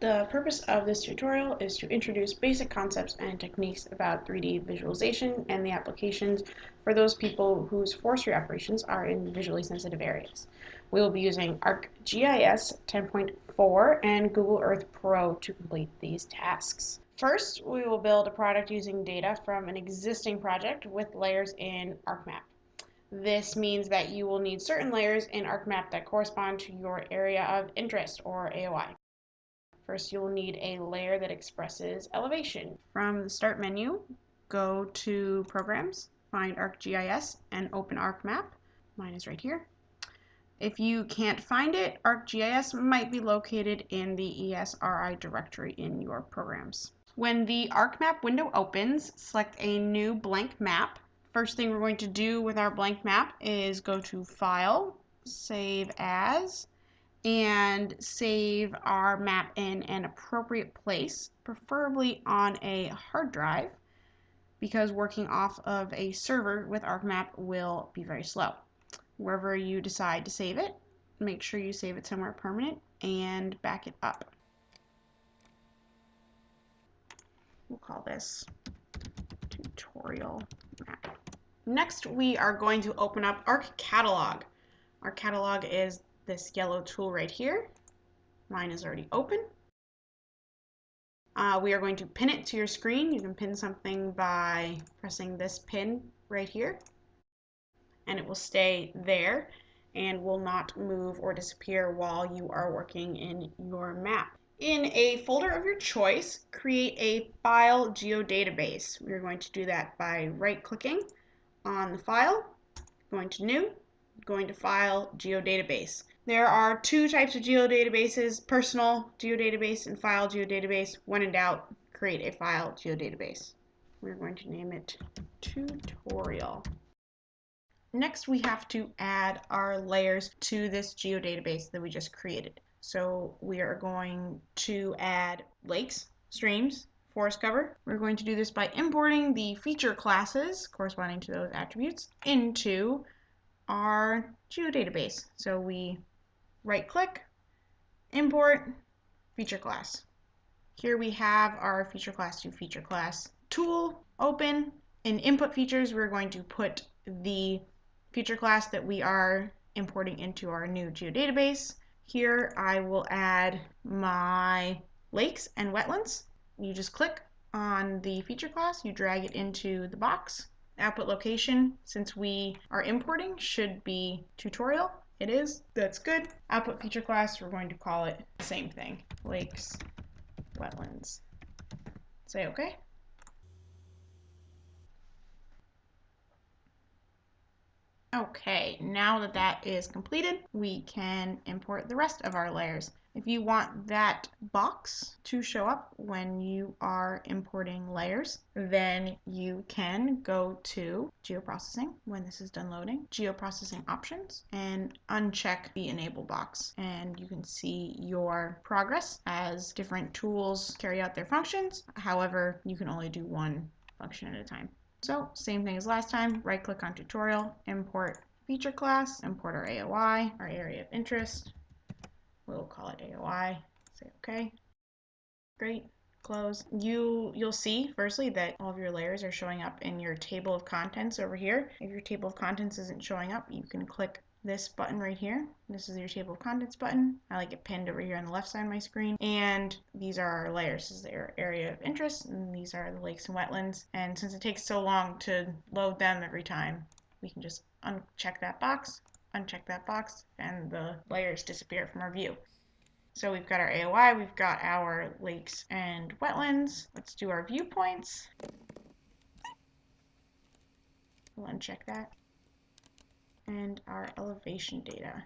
The purpose of this tutorial is to introduce basic concepts and techniques about 3D visualization and the applications for those people whose forestry operations are in visually sensitive areas. We will be using ArcGIS 10.4 and Google Earth Pro to complete these tasks. First, we will build a product using data from an existing project with layers in ArcMap. This means that you will need certain layers in ArcMap that correspond to your area of interest or AOI. First, you'll need a layer that expresses elevation. From the Start menu, go to Programs, find ArcGIS, and open ArcMap. Mine is right here. If you can't find it, ArcGIS might be located in the ESRI directory in your programs. When the ArcMap window opens, select a new blank map. First thing we're going to do with our blank map is go to File, Save As, and save our map in an appropriate place, preferably on a hard drive, because working off of a server with ArcMap will be very slow. Wherever you decide to save it, make sure you save it somewhere permanent and back it up. We'll call this tutorial map. Next, we are going to open up Arc Catalog. ArcCatalog is this yellow tool right here. Mine is already open. Uh, we are going to pin it to your screen. You can pin something by pressing this pin right here and it will stay there and will not move or disappear while you are working in your map. In a folder of your choice, create a file geodatabase. We're going to do that by right clicking on the file, going to new, going to file geodatabase. There are two types of geodatabases, personal geodatabase and file geodatabase. When in doubt, create a file geodatabase. We're going to name it tutorial. Next, we have to add our layers to this geodatabase that we just created. So we are going to add lakes, streams, forest cover. We're going to do this by importing the feature classes corresponding to those attributes into our geodatabase. So we right click, import, feature class. Here we have our feature class to feature class tool open. In input features, we're going to put the feature class that we are importing into our new geodatabase. Here I will add my lakes and wetlands. You just click on the feature class, you drag it into the box. Output location, since we are importing, should be tutorial. It is. That's good. Output feature class, we're going to call it the same thing. Lakes, wetlands. Say okay. Okay, now that that is completed, we can import the rest of our layers. If you want that box to show up when you are importing layers, then you can go to geoprocessing when this is done loading, geoprocessing options, and uncheck the enable box. And you can see your progress as different tools carry out their functions. However, you can only do one function at a time. So same thing as last time, right click on tutorial, import feature class, import our AOI, our area of interest, We'll call it AOI. Say OK. Great. Close. You, you'll see, firstly, that all of your layers are showing up in your table of contents over here. If your table of contents isn't showing up, you can click this button right here. This is your table of contents button. I like it pinned over here on the left side of my screen. And these are our layers. This is their area of interest, and these are the lakes and wetlands. And since it takes so long to load them every time, we can just uncheck that box uncheck that box, and the layers disappear from our view. So we've got our AOI, we've got our lakes and wetlands. Let's do our viewpoints. We'll uncheck that. And our elevation data.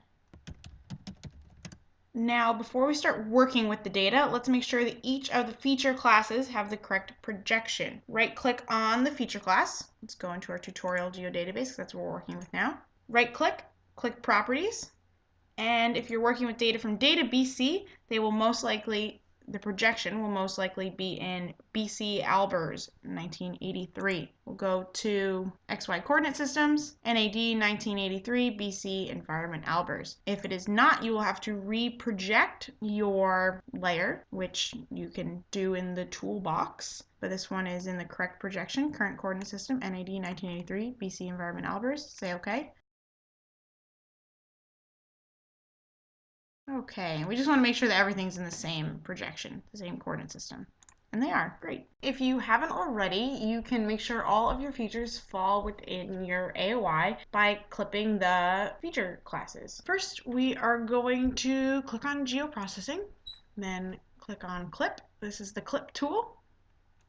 Now, before we start working with the data, let's make sure that each of the feature classes have the correct projection. Right click on the feature class. Let's go into our tutorial geodatabase, that's what we're working with now. Right click, Properties, and if you're working with data from Data BC, they will most likely the projection will most likely be in BC Albers 1983. We'll go to XY coordinate systems, NAD 1983 BC Environment Albers. If it is not, you will have to reproject your layer, which you can do in the toolbox. But this one is in the correct projection, current coordinate system, NAD 1983 BC Environment Albers. Say OK. Okay, we just want to make sure that everything's in the same projection, the same coordinate system. And they are, great. If you haven't already, you can make sure all of your features fall within your AOI by clipping the feature classes. First, we are going to click on geoprocessing, then click on clip. This is the clip tool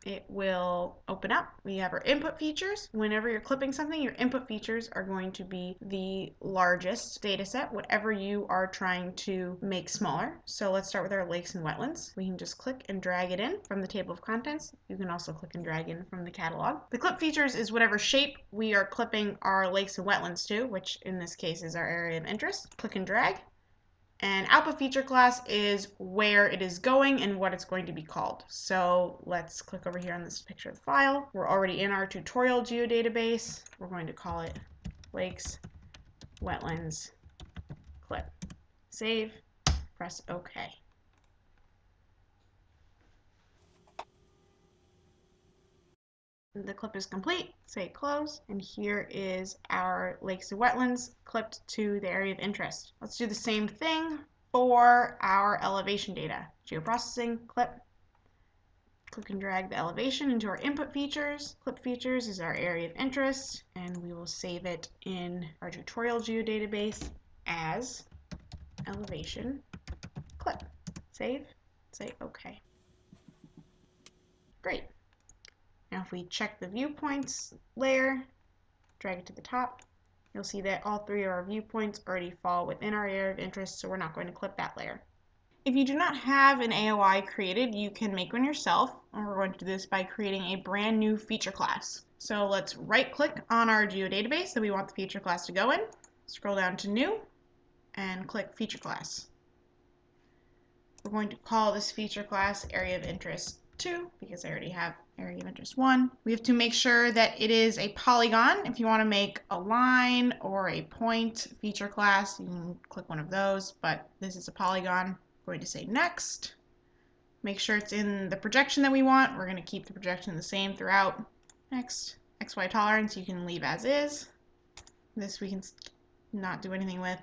it will open up. We have our input features. Whenever you're clipping something, your input features are going to be the largest data set, whatever you are trying to make smaller. So let's start with our lakes and wetlands. We can just click and drag it in from the table of contents. You can also click and drag in from the catalog. The clip features is whatever shape we are clipping our lakes and wetlands to, which in this case is our area of interest. Click and drag. And output feature class is where it is going and what it's going to be called. So let's click over here on this picture of the file. We're already in our tutorial geodatabase. We're going to call it lakes, wetlands, clip. Save, press OK. The clip is complete, say close, and here is our lakes and wetlands clipped to the area of interest. Let's do the same thing for our elevation data. Geoprocessing, clip, click and drag the elevation into our input features. Clip features is our area of interest, and we will save it in our tutorial geodatabase as elevation clip. Save, say OK. Great. Now if we check the viewpoints layer, drag it to the top, you'll see that all three of our viewpoints already fall within our area of interest, so we're not going to clip that layer. If you do not have an AOI created, you can make one yourself, and we're going to do this by creating a brand new feature class. So let's right click on our geodatabase that we want the feature class to go in, scroll down to new, and click feature class. We're going to call this feature class area of interest 2 because I already have area of interest 1. We have to make sure that it is a polygon. If you want to make a line or a point feature class, you can click one of those, but this is a polygon. I'm going to say next. Make sure it's in the projection that we want. We're going to keep the projection the same throughout. Next, XY tolerance you can leave as is. This we can not do anything with.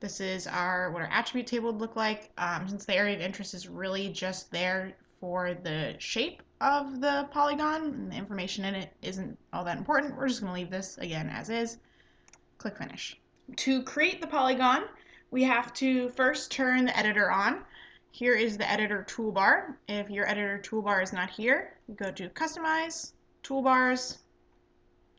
This is our what our attribute table would look like. Um, since the area of interest is really just there for the shape of the polygon and the information in it isn't all that important. We're just going to leave this again as is. Click finish. To create the polygon, we have to first turn the editor on. Here is the editor toolbar. If your editor toolbar is not here, go to customize, toolbars,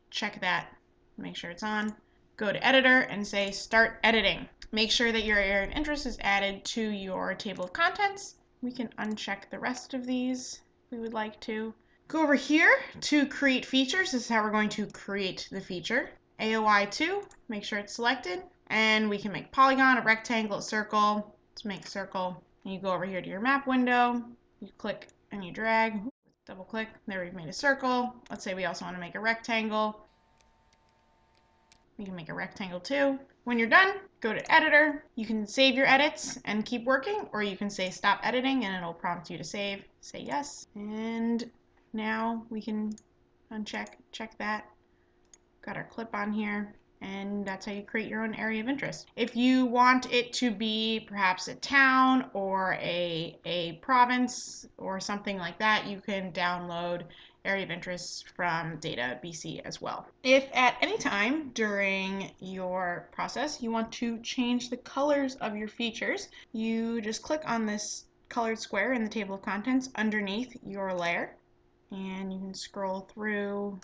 check that, make sure it's on. Go to editor and say start editing. Make sure that your area of interest is added to your table of contents we can uncheck the rest of these we would like to. Go over here to create features. This is how we're going to create the feature. AOI 2, make sure it's selected. And we can make polygon, a rectangle, a circle. Let's make circle. And you go over here to your map window. You click and you drag. Double click. There we've made a circle. Let's say we also want to make a rectangle. We can make a rectangle too. When you're done, go to editor. You can save your edits and keep working, or you can say stop editing and it'll prompt you to save. Say yes. And now we can uncheck, check that. Got our clip on here and that's how you create your own area of interest. If you want it to be perhaps a town or a, a province or something like that, you can download area of interest from data BC as well. If at any time during your process you want to change the colors of your features, you just click on this colored square in the table of contents underneath your layer and you can scroll through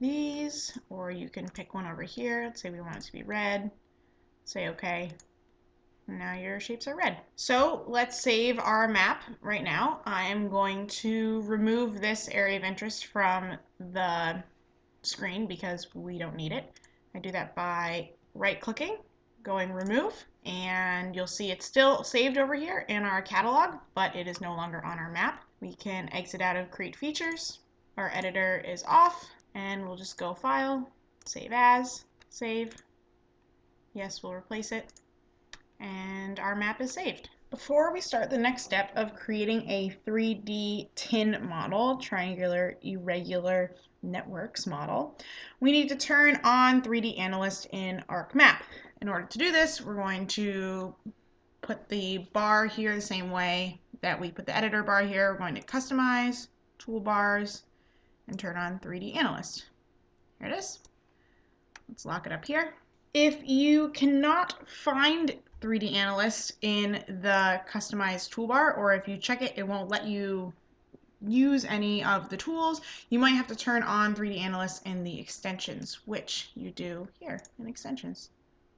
these or you can pick one over here. Let's say we want it to be red. Say okay now your shapes are red. So let's save our map right now. I'm going to remove this area of interest from the screen because we don't need it. I do that by right clicking, going remove and you'll see it's still saved over here in our catalog, but it is no longer on our map. We can exit out of create features. Our editor is off and we'll just go file, save as, save. Yes, we'll replace it. And our map is saved. Before we start the next step of creating a 3D tin model, triangular irregular networks model, we need to turn on 3D Analyst in ArcMap. In order to do this, we're going to put the bar here the same way that we put the editor bar here. We're going to customize, toolbars, and turn on 3D Analyst. Here it is. Let's lock it up here. If you cannot find 3D Analyst in the customized toolbar, or if you check it, it won't let you use any of the tools, you might have to turn on 3D Analyst in the extensions, which you do here in extensions.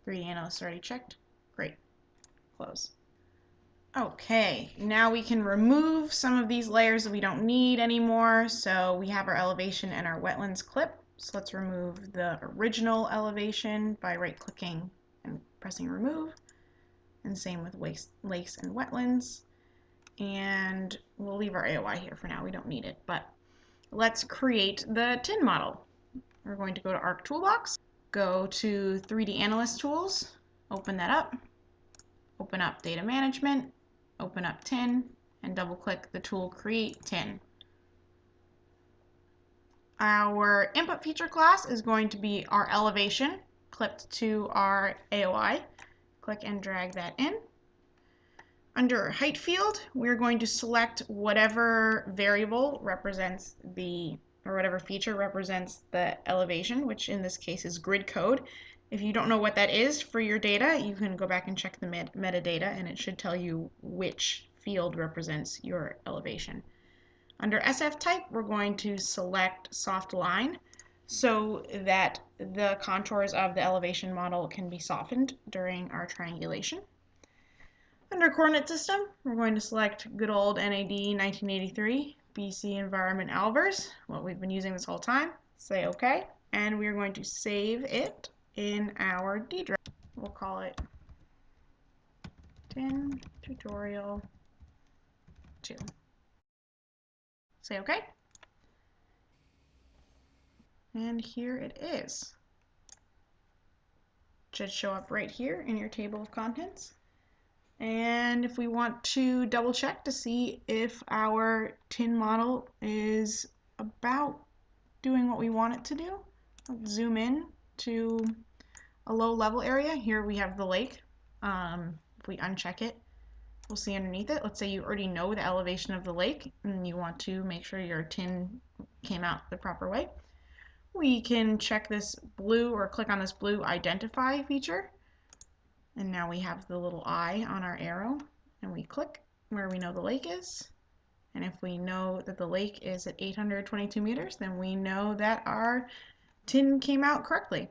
3D Analyst already checked. Great. Close. Okay, now we can remove some of these layers that we don't need anymore. So we have our elevation and our wetlands clip. So let's remove the original elevation by right clicking and pressing remove. And same with lakes, lakes and wetlands. And we'll leave our AOI here for now. We don't need it, but let's create the tin model. We're going to go to Arc Toolbox, go to 3D Analyst Tools, open that up, open up Data Management, open up tin, and double click the tool Create Tin. Our input feature class is going to be our elevation clipped to our AOI. Click and drag that in. Under height field, we're going to select whatever variable represents the, or whatever feature represents the elevation, which in this case is grid code. If you don't know what that is for your data, you can go back and check the met metadata and it should tell you which field represents your elevation. Under SF type, we're going to select soft line so that the contours of the elevation model can be softened during our triangulation. Under coordinate system, we're going to select good old NAD 1983 BC Environment Albers, what we've been using this whole time. Say OK, and we're going to save it in our D drive. We'll call it tin tutorial 2. Say OK. And here it is. Should show up right here in your table of contents. And if we want to double check to see if our tin model is about doing what we want it to do, let's zoom in to a low level area. Here we have the lake. Um, if we uncheck it, we'll see underneath it. Let's say you already know the elevation of the lake and you want to make sure your tin came out the proper way. We can check this blue or click on this blue identify feature. And now we have the little eye on our arrow and we click where we know the lake is. And if we know that the lake is at 822 meters, then we know that our tin came out correctly.